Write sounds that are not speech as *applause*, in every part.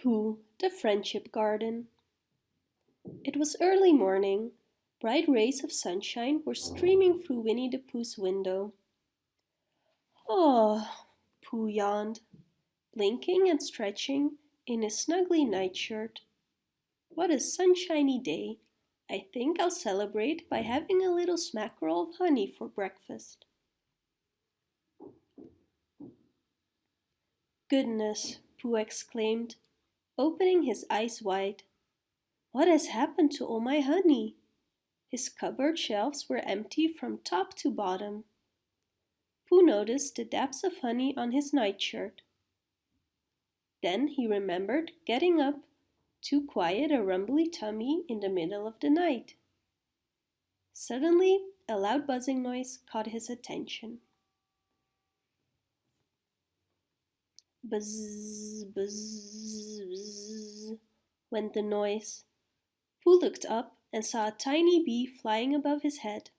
Pooh, the Friendship Garden. It was early morning. Bright rays of sunshine were streaming through Winnie the Pooh's window. Oh, Pooh yawned, blinking and stretching in his snuggly nightshirt. What a sunshiny day. I think I'll celebrate by having a little smackerel of honey for breakfast. Goodness, Pooh exclaimed, opening his eyes wide. What has happened to all my honey? His cupboard shelves were empty from top to bottom. Pooh noticed the dabs of honey on his nightshirt. Then he remembered getting up to quiet a rumbly tummy in the middle of the night. Suddenly, a loud buzzing noise caught his attention. Buzz, buzz, went the noise. Pooh looked up and saw a tiny bee flying above his head.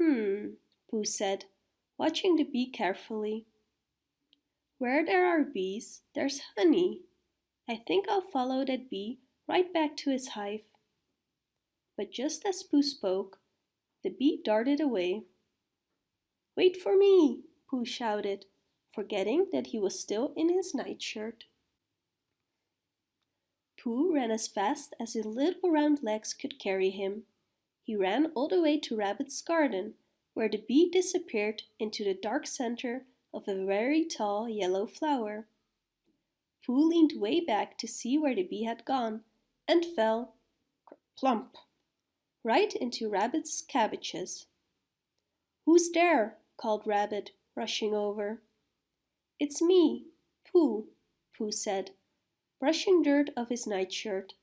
Hmm, Pooh said, watching the bee carefully. Where there are bees, there's honey. I think I'll follow that bee right back to his hive. But just as Pooh spoke, the bee darted away. Wait for me, Pooh shouted, forgetting that he was still in his nightshirt. Pooh ran as fast as his little round legs could carry him. He ran all the way to Rabbit's garden, where the bee disappeared into the dark center of a very tall yellow flower. Pooh leaned way back to see where the bee had gone, and fell, plump, right into Rabbit's cabbages. Who's there? called Rabbit, rushing over. It's me, Pooh, Pooh said, brushing dirt off his nightshirt.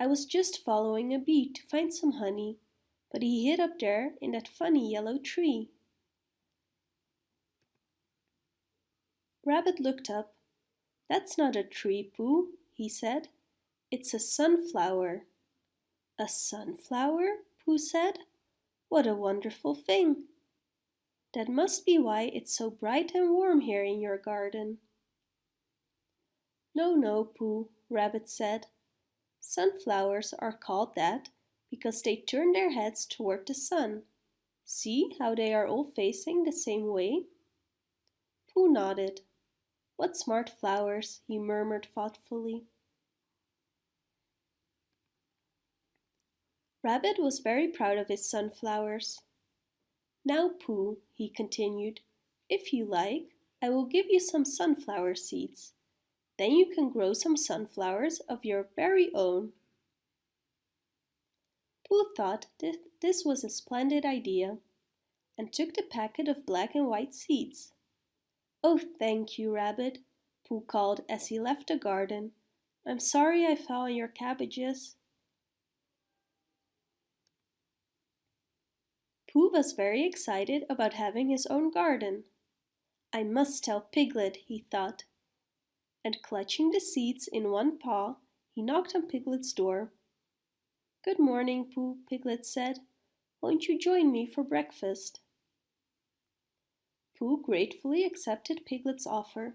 I was just following a bee to find some honey, but he hid up there in that funny yellow tree. Rabbit looked up. That's not a tree, Pooh, he said. It's a sunflower. A sunflower? Pooh said. What a wonderful thing. That must be why it's so bright and warm here in your garden. No, no, Pooh, Rabbit said. Sunflowers are called that because they turn their heads toward the sun. See how they are all facing the same way? Pooh nodded. What smart flowers, he murmured thoughtfully. Rabbit was very proud of his sunflowers. Now, Pooh, he continued, if you like, I will give you some sunflower seeds. Then you can grow some sunflowers of your very own. Pooh thought that this was a splendid idea and took the packet of black and white seeds. Oh, thank you, Rabbit, Pooh called as he left the garden. I'm sorry I fell on your cabbages. Pooh was very excited about having his own garden. I must tell Piglet, he thought. And clutching the seeds in one paw, he knocked on Piglet's door. Good morning, Pooh, Piglet said. Won't you join me for breakfast? Pooh gratefully accepted Piglet's offer.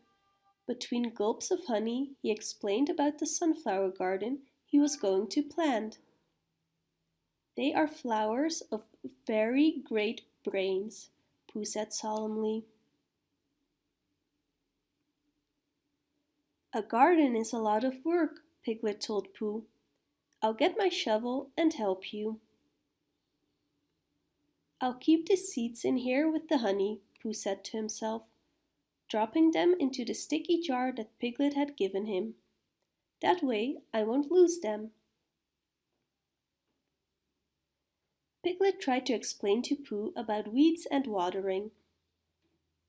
Between gulps of honey, he explained about the sunflower garden he was going to plant. They are flowers of very great brains, Pooh said solemnly. A garden is a lot of work, Piglet told Pooh. I'll get my shovel and help you. I'll keep the seeds in here with the honey, Pooh said to himself, dropping them into the sticky jar that Piglet had given him. That way I won't lose them. Piglet tried to explain to Pooh about weeds and watering.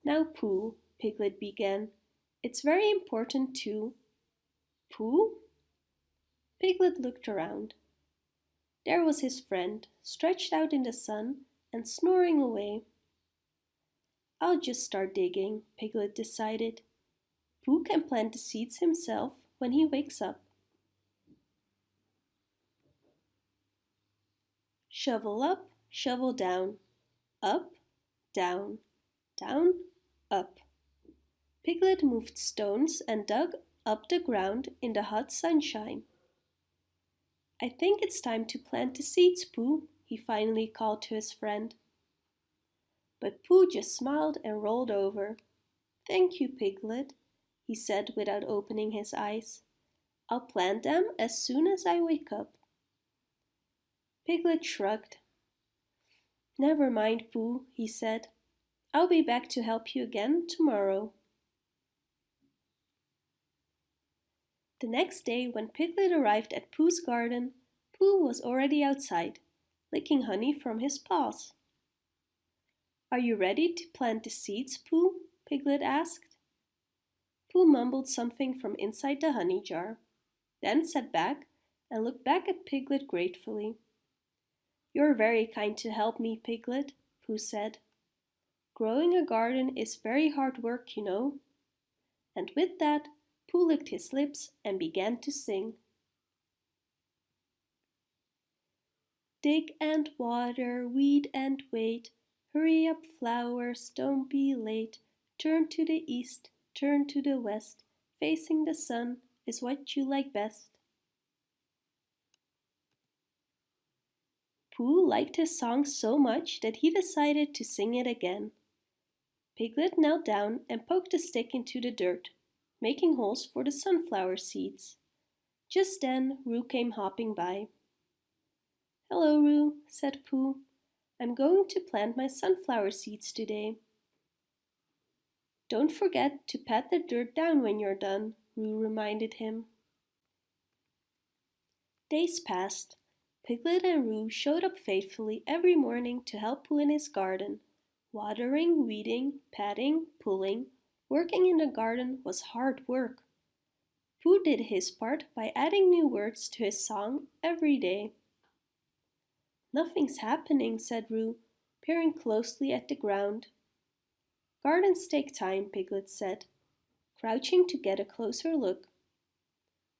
Now, Pooh, Piglet began, it's very important too. Pooh? Piglet looked around. There was his friend, stretched out in the sun and snoring away. I'll just start digging, Piglet decided. Pooh can plant the seeds himself when he wakes up. Shovel up, shovel down, up, down, down, up. Piglet moved stones and dug up the ground in the hot sunshine. I think it's time to plant the seeds, Pooh, he finally called to his friend. But Pooh just smiled and rolled over. Thank you, Piglet, he said without opening his eyes. I'll plant them as soon as I wake up. Piglet shrugged. Never mind, Pooh, he said. I'll be back to help you again tomorrow. The next day, when Piglet arrived at Pooh's garden, Pooh was already outside, licking honey from his paws. Are you ready to plant the seeds, Pooh? Piglet asked. Pooh mumbled something from inside the honey jar, then sat back and looked back at Piglet gratefully. You're very kind to help me, Piglet, Pooh said. Growing a garden is very hard work, you know. And with that, Pooh licked his lips and began to sing. Dig and water, weed and wait. Hurry up, flowers, don't be late. Turn to the east, turn to the west. Facing the sun is what you like best. Pooh liked his song so much that he decided to sing it again. Piglet knelt down and poked a stick into the dirt, making holes for the sunflower seeds. Just then Roo came hopping by. Hello, Roo, said Pooh. I'm going to plant my sunflower seeds today. Don't forget to pat the dirt down when you're done, Roo reminded him. Days passed. Piglet and Roo showed up faithfully every morning to help Pooh in his garden. Watering, weeding, patting, pulling, working in the garden was hard work. Pooh did his part by adding new words to his song every day. Nothing's happening, said Roo, peering closely at the ground. Gardens take time, Piglet said, crouching to get a closer look.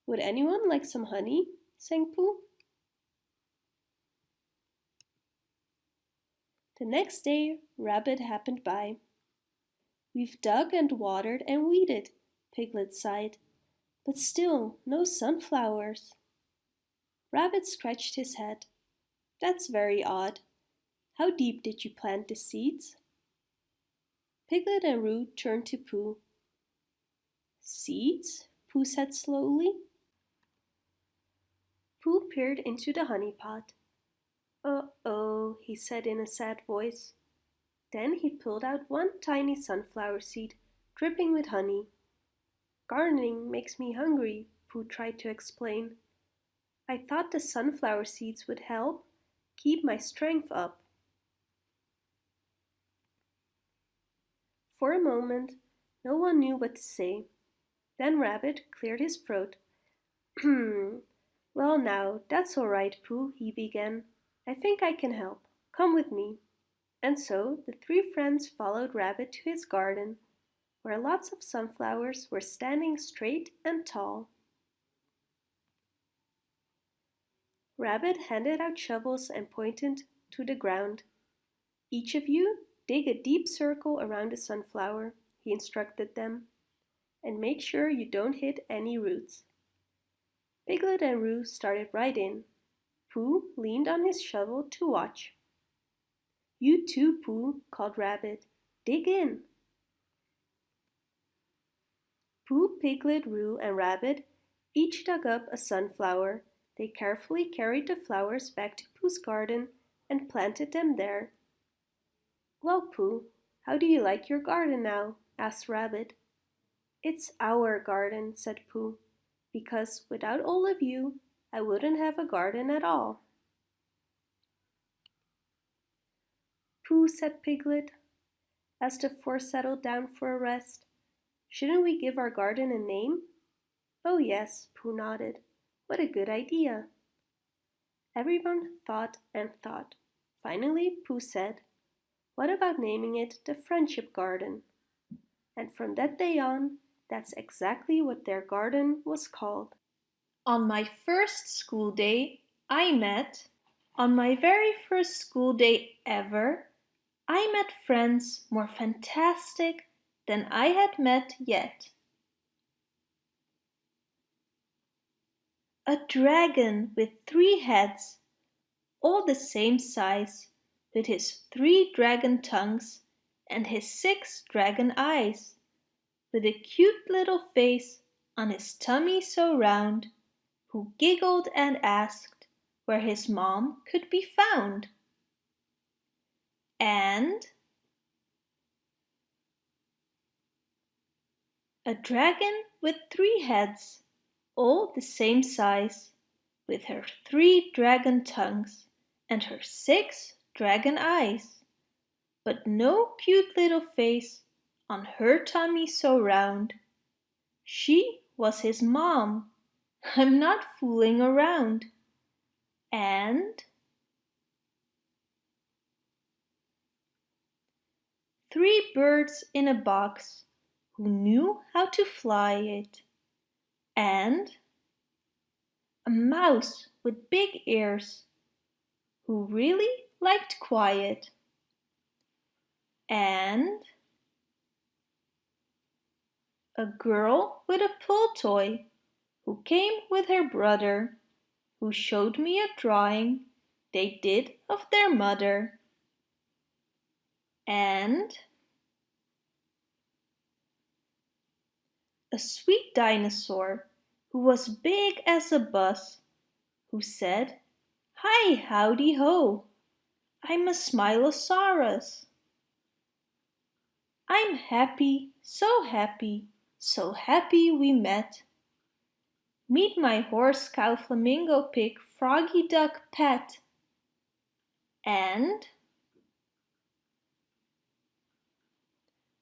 Would anyone like some honey? sang Pooh. The next day, Rabbit happened by. We've dug and watered and weeded, Piglet sighed, but still no sunflowers. Rabbit scratched his head. That's very odd. How deep did you plant the seeds? Piglet and Roo turned to Pooh. Seeds? Pooh said slowly. Pooh peered into the honey pot. Uh-oh, he said in a sad voice. Then he pulled out one tiny sunflower seed, dripping with honey. Gardening makes me hungry, Pooh tried to explain. I thought the sunflower seeds would help keep my strength up. For a moment, no one knew what to say. Then Rabbit cleared his throat. *clears throat* Hmm, well now, that's all right, Pooh, he began. I think I can help. Come with me. And so the three friends followed Rabbit to his garden, where lots of sunflowers were standing straight and tall. Rabbit handed out shovels and pointed to the ground. Each of you dig a deep circle around a sunflower, he instructed them, and make sure you don't hit any roots. Piglet and Roo started right in, Pooh leaned on his shovel to watch. You too, Pooh, called Rabbit. Dig in. Pooh, Piglet, Roo, and Rabbit each dug up a sunflower. They carefully carried the flowers back to Pooh's garden and planted them there. Well, Pooh, how do you like your garden now? asked Rabbit. It's our garden, said Pooh, because without all of you, I wouldn't have a garden at all. Pooh, said Piglet, as the four settled down for a rest. Shouldn't we give our garden a name? Oh yes, Pooh nodded. What a good idea. Everyone thought and thought. Finally, Pooh said, What about naming it the Friendship Garden? And from that day on, that's exactly what their garden was called. On my first school day, I met, on my very first school day ever, I met friends more fantastic than I had met yet. A dragon with three heads, all the same size, with his three dragon tongues and his six dragon eyes, with a cute little face on his tummy so round, who giggled and asked where his mom could be found. And a dragon with three heads, all the same size, with her three dragon tongues and her six dragon eyes, but no cute little face on her tummy so round. She was his mom. I'm not fooling around. And? Three birds in a box who knew how to fly it, and? A mouse with big ears who really liked quiet, and? A girl with a pull toy who came with her brother, who showed me a drawing they did of their mother. And a sweet dinosaur who was big as a bus, who said, Hi, howdy ho, I'm a Smilosaurus. I'm happy, so happy, so happy we met. Meet my horse cow flamingo pig froggy duck pet. And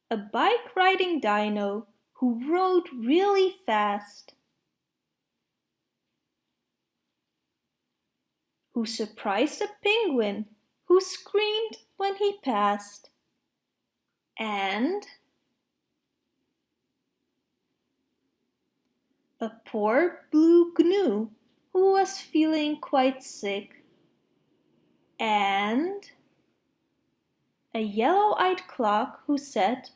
a bike riding dino who rode really fast, who surprised a penguin who screamed when he passed, and a poor blue gnu who was feeling quite sick, and a yellow-eyed clock who said,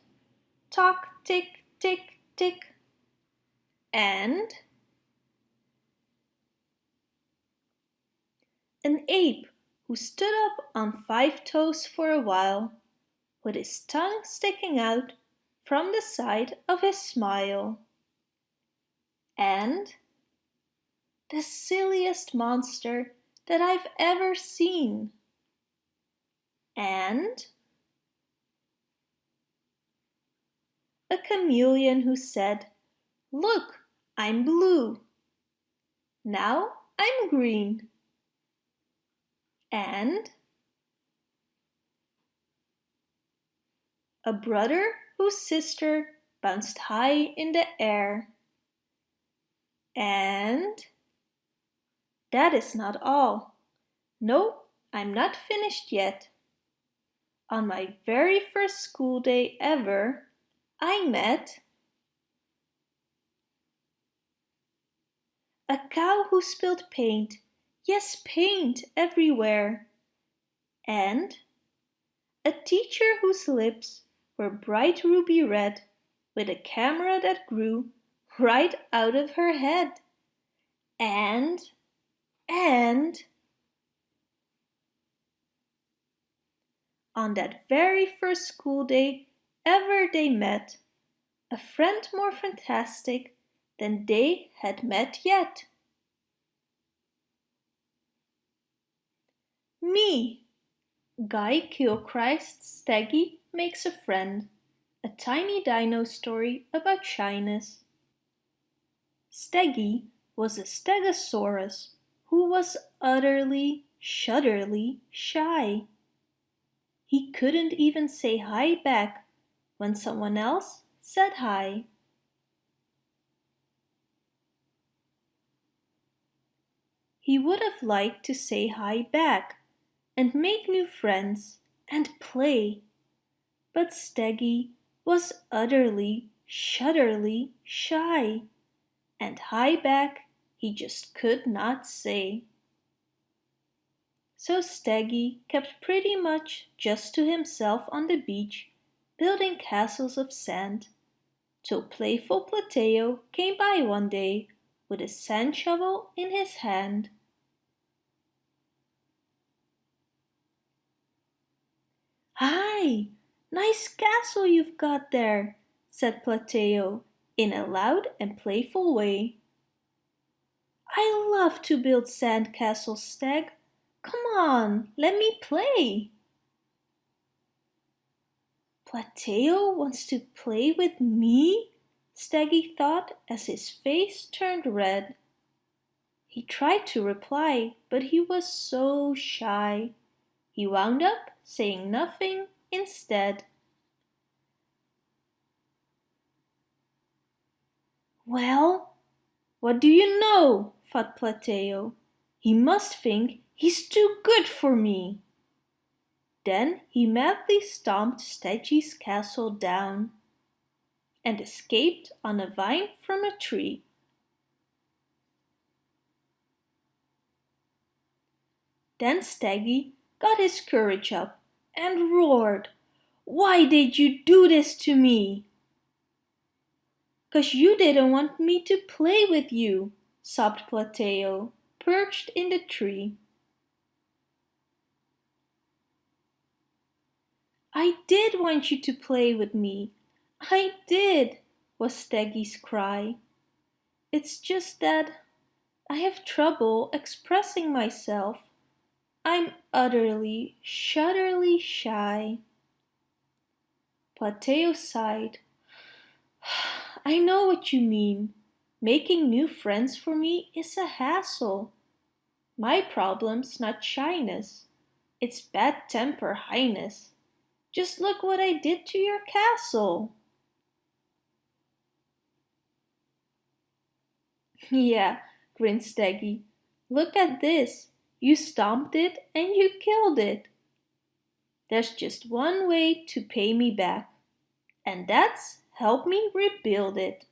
Tock, tick, tick, tick, and an ape who stood up on five toes for a while, with his tongue sticking out from the side of his smile. And the silliest monster that I've ever seen. And a chameleon who said, Look, I'm blue. Now I'm green. And a brother whose sister bounced high in the air. And that is not all. No, I'm not finished yet. On my very first school day ever, I met a cow who spilled paint, yes, paint everywhere, and a teacher whose lips were bright ruby red with a camera that grew right out of her head, and, and, on that very first school day ever they met, a friend more fantastic than they had met yet. Me, Guy Gilchrist Steggy makes a friend, a tiny dino story about shyness. Steggy was a stegosaurus who was utterly, shudderly shy. He couldn't even say hi back when someone else said hi. He would have liked to say hi back and make new friends and play, but Steggy was utterly, shudderly shy, and hi back he just could not say. So Steggy kept pretty much just to himself on the beach building castles of sand, till playful Plateo came by one day with a sand shovel in his hand. Hi, nice castle you've got there, said Plateo in a loud and playful way. I love to build sand castles, Stag. Come on, let me play. Plateo wants to play with me? Steggy thought as his face turned red. He tried to reply, but he was so shy. He wound up saying nothing instead. Well, what do you know? thought Plateo. He must think he's too good for me. Then he madly stomped Steggy's castle down and escaped on a vine from a tree. Then Steggy got his courage up and roared, Why did you do this to me? Cause you didn't want me to play with you, sobbed Plateo, perched in the tree. I did want you to play with me. I did, was Steggy's cry. It's just that I have trouble expressing myself. I'm utterly, shudderly shy. Plateo sighed. *sighs* I know what you mean. Making new friends for me is a hassle. My problem's not shyness. It's bad temper highness. Just look what I did to your castle. yeah, grinned Steggy. Look at this. You stomped it and you killed it. There's just one way to pay me back, and that's help me rebuild it.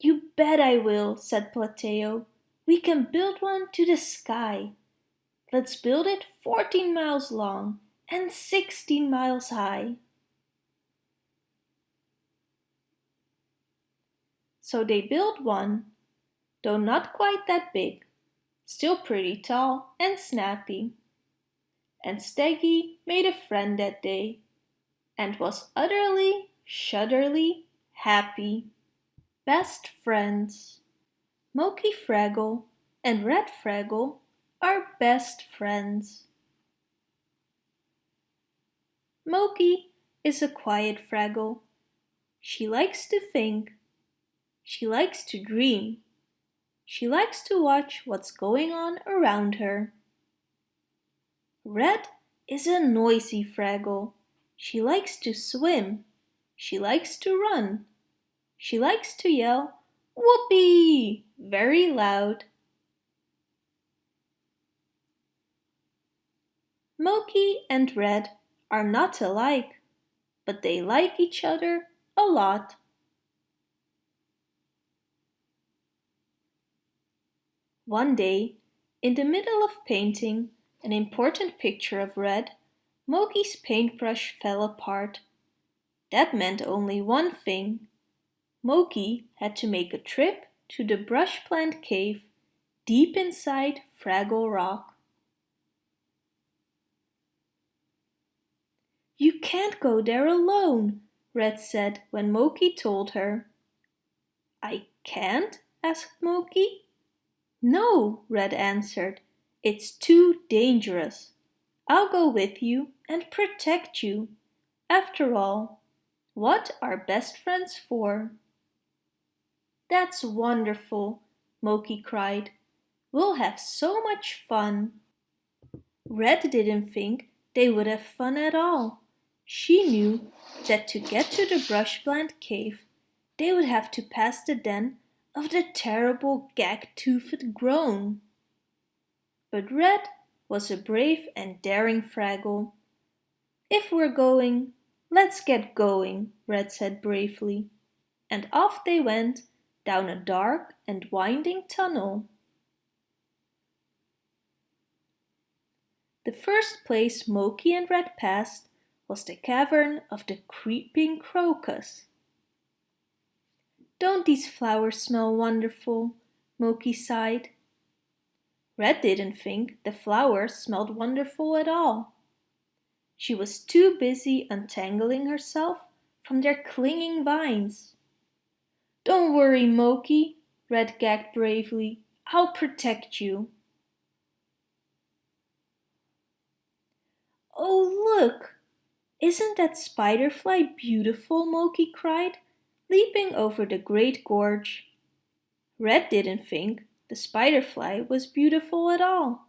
You bet I will, said Plateo. We can build one to the sky. Let's build it 14 miles long and 16 miles high. So they built one, though not quite that big still pretty tall and snappy. And Steggy made a friend that day and was utterly, shudderly happy. Best friends. Mokey Fraggle and Red Fraggle are best friends. Mokey is a quiet Fraggle. She likes to think. She likes to dream she likes to watch what's going on around her. Red is a noisy Fraggle. She likes to swim. She likes to run. She likes to yell, Whoopee! very loud. Mokey and Red are not alike, but they like each other a lot. One day, in the middle of painting an important picture of Red, Mokey's paintbrush fell apart. That meant only one thing. Mokey had to make a trip to the brush plant cave deep inside Fraggle Rock. You can't go there alone, Red said when Mokey told her. I can't? asked Mokey. No, Red answered. It's too dangerous. I'll go with you and protect you. After all, what are best friends for? That's wonderful, Mokey cried. We'll have so much fun. Red didn't think they would have fun at all. She knew that to get to the brush plant cave, they would have to pass the den of the terrible gag-toothed groan. But Red was a brave and daring Fraggle. If we're going, let's get going, Red said bravely. And off they went down a dark and winding tunnel. The first place Mokey and Red passed was the cavern of the creeping crocus. Don't these flowers smell wonderful? Mokey sighed. Red didn't think the flowers smelled wonderful at all. She was too busy untangling herself from their clinging vines. Don't worry, Mokey, Red gagged bravely. I'll protect you. Oh, look! Isn't that spiderfly beautiful? Mokey cried, leaping over the great gorge. Red didn't think the spiderfly was beautiful at all.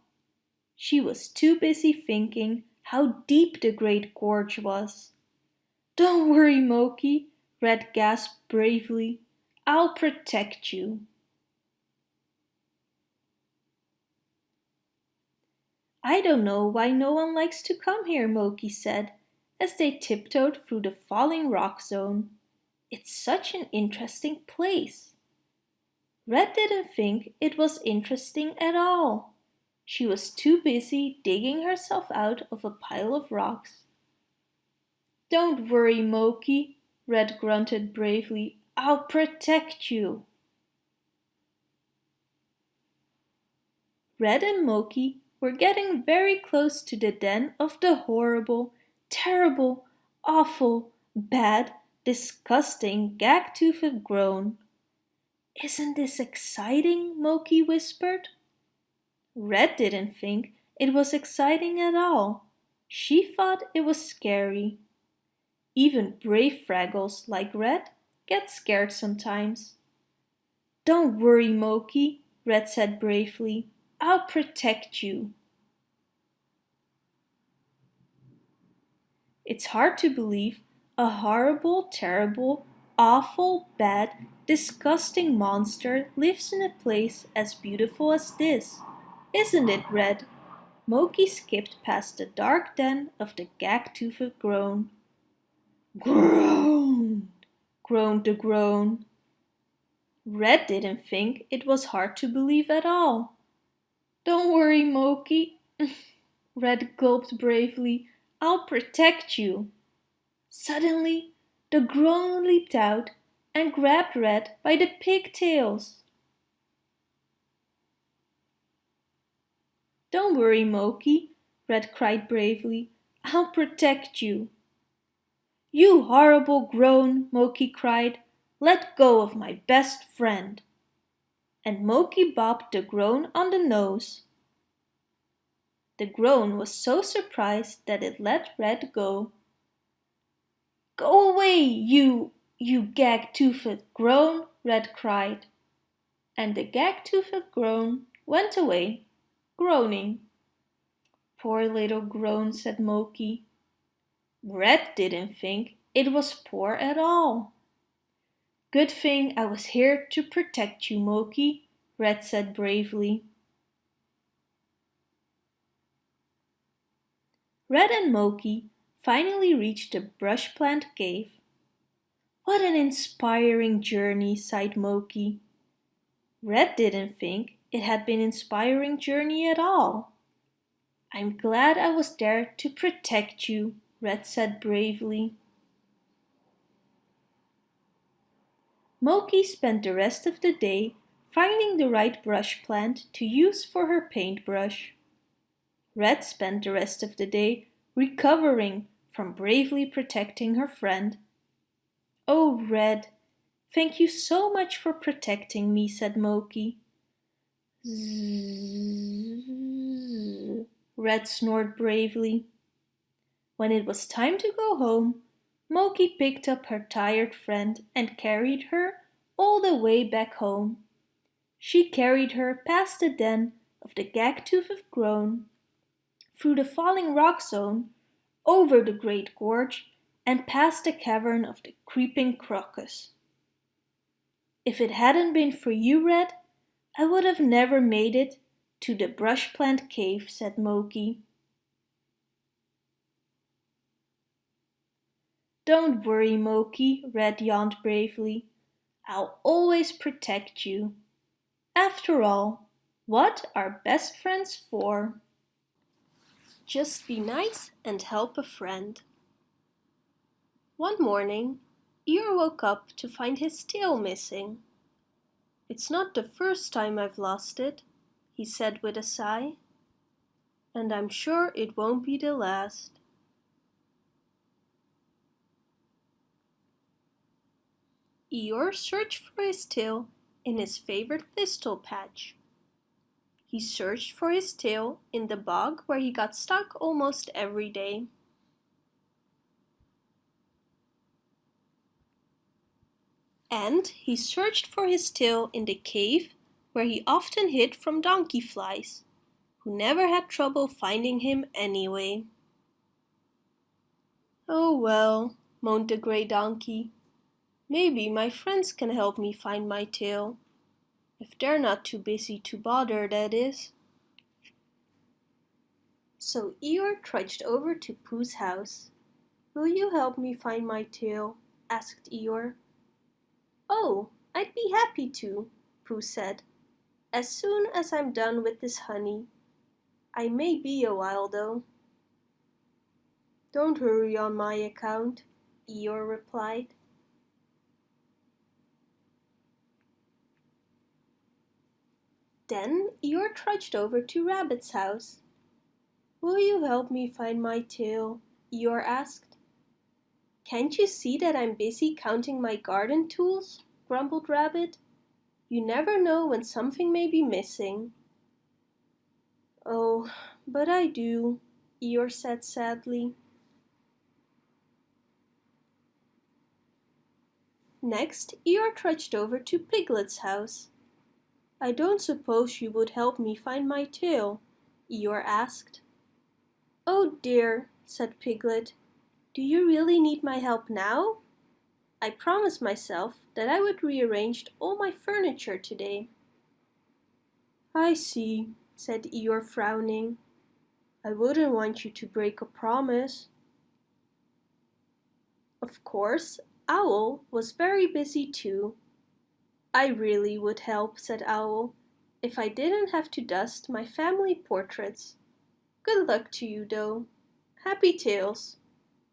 She was too busy thinking how deep the great gorge was. Don't worry, Mokey, Red gasped bravely. I'll protect you. I don't know why no one likes to come here, Mokey said, as they tiptoed through the falling rock zone. It's such an interesting place. Red didn't think it was interesting at all. She was too busy digging herself out of a pile of rocks. Don't worry, Mokey, Red grunted bravely. I'll protect you. Red and Mokey were getting very close to the den of the horrible, terrible, awful, bad, disgusting, gag-toothed groan. Isn't this exciting? Mokey whispered. Red didn't think it was exciting at all. She thought it was scary. Even brave Fraggles like Red get scared sometimes. Don't worry, Mokey, Red said bravely. I'll protect you. It's hard to believe a horrible, terrible, awful, bad, disgusting monster lives in a place as beautiful as this. Isn't it, Red? Mokey skipped past the dark den of the gag-toothed groan. Groan! groaned the groan. Red didn't think it was hard to believe at all. Don't worry, Mokey, *laughs* Red gulped bravely. I'll protect you. Suddenly, the groan leaped out and grabbed Red by the pigtails. Don't worry, Mokey, Red cried bravely. I'll protect you. You horrible groan, Mokey cried. Let go of my best friend. And Mokey bopped the groan on the nose. The groan was so surprised that it let Red go. Go away, you, you gag-toothed groan, Red cried. And the gag-toothed groan went away, groaning. Poor little groan, said Mokey. Red didn't think it was poor at all. Good thing I was here to protect you, Mokey, Red said bravely. Red and Mokey finally reached the brush plant cave. What an inspiring journey, sighed Mokey. Red didn't think it had been an inspiring journey at all. I'm glad I was there to protect you, Red said bravely. Mokey spent the rest of the day finding the right brush plant to use for her paintbrush. Red spent the rest of the day recovering from bravely protecting her friend. Oh, Red, thank you so much for protecting me, said Mokey. Zzz, Red snored bravely. When it was time to go home, Mokey picked up her tired friend and carried her all the way back home. She carried her past the den of the gag-toothed groan, through the falling rock zone, over the great gorge and past the cavern of the creeping crocus. If it hadn't been for you, Red, I would have never made it to the brush plant cave, said Mokey. Don't worry, Mokey, Red yawned bravely. I'll always protect you. After all, what are best friends for? Just be nice and help a friend. One morning, Eeyore woke up to find his tail missing. It's not the first time I've lost it, he said with a sigh. And I'm sure it won't be the last. Eeyore searched for his tail in his favorite thistle patch. He searched for his tail in the bog where he got stuck almost every day. And he searched for his tail in the cave where he often hid from donkey flies, who never had trouble finding him anyway. Oh well, moaned the grey donkey. Maybe my friends can help me find my tail. If they're not too busy to bother, that is. So Eeyore trudged over to Pooh's house. Will you help me find my tail? asked Eeyore. Oh, I'd be happy to, Pooh said. As soon as I'm done with this honey. I may be a while though. Don't hurry on my account, Eeyore replied. Then Eeyore trudged over to Rabbit's house. Will you help me find my tail? Eeyore asked. Can't you see that I'm busy counting my garden tools? grumbled Rabbit. You never know when something may be missing. Oh, but I do, Eeyore said sadly. Next, Eeyore trudged over to Piglet's house. I don't suppose you would help me find my tail? Eeyore asked. Oh dear, said Piglet. Do you really need my help now? I promised myself that I would rearrange all my furniture today. I see, said Eeyore frowning. I wouldn't want you to break a promise. Of course, Owl was very busy too I really would help, said Owl, if I didn't have to dust my family portraits. Good luck to you, though. Happy tails.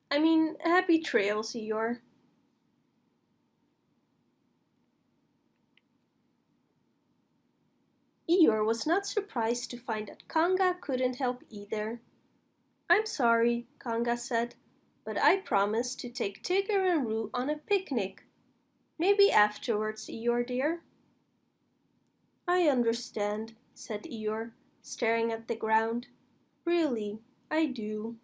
I mean, happy trails, Eeyore. Eeyore was not surprised to find that Kanga couldn't help either. I'm sorry, Kanga said, but I promised to take Tigger and Roo on a picnic. Maybe afterwards, Eeyore dear. I understand, said Eeyore, staring at the ground. Really, I do.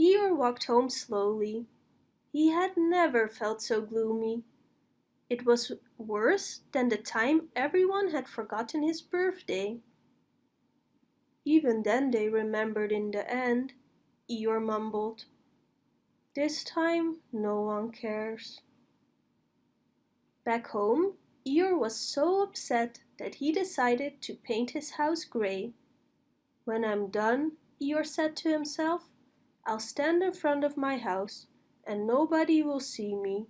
Eeyore walked home slowly. He had never felt so gloomy. It was worse than the time everyone had forgotten his birthday. Even then they remembered in the end. Eeyore mumbled. This time no one cares. Back home, Eeyore was so upset that he decided to paint his house grey. When I'm done, Eeyore said to himself, I'll stand in front of my house and nobody will see me.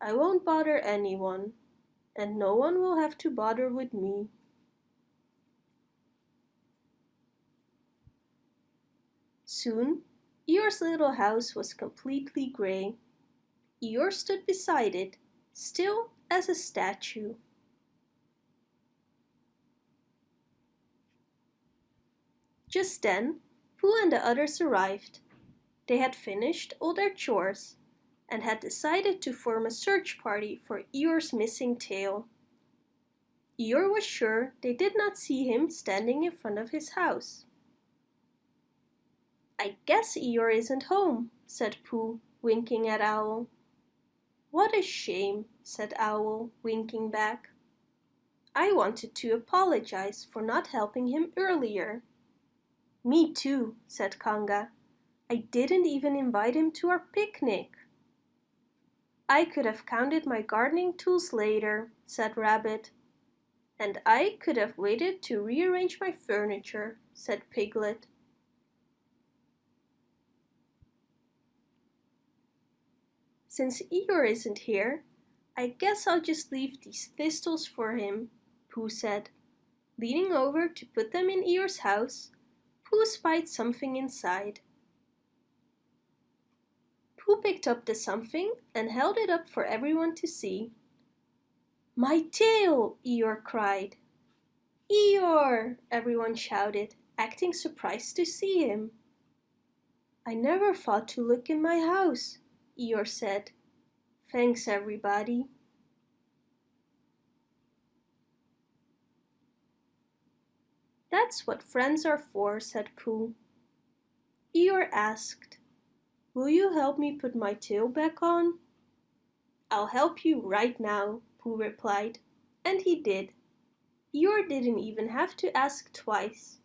I won't bother anyone and no one will have to bother with me. Soon, Eeyore's little house was completely grey. Eeyore stood beside it, still as a statue. Just then, Pooh and the others arrived. They had finished all their chores and had decided to form a search party for Eeyore's missing tail. Eeyore was sure they did not see him standing in front of his house. I guess Eeyore isn't home, said Pooh, winking at Owl. What a shame, said Owl, winking back. I wanted to apologize for not helping him earlier. Me too, said Kanga. I didn't even invite him to our picnic. I could have counted my gardening tools later, said Rabbit. And I could have waited to rearrange my furniture, said Piglet. Since Eeyore isn't here, I guess I'll just leave these thistles for him, Pooh said. Leaning over to put them in Eeyore's house, Pooh spied something inside. Pooh picked up the something and held it up for everyone to see. My tail! Eeyore cried. Eeyore! everyone shouted, acting surprised to see him. I never thought to look in my house, Eeyore said. Thanks everybody. That's what friends are for, said Pooh. Eeyore asked, Will you help me put my tail back on? I'll help you right now, Pooh replied, and he did. Eeyore didn't even have to ask twice.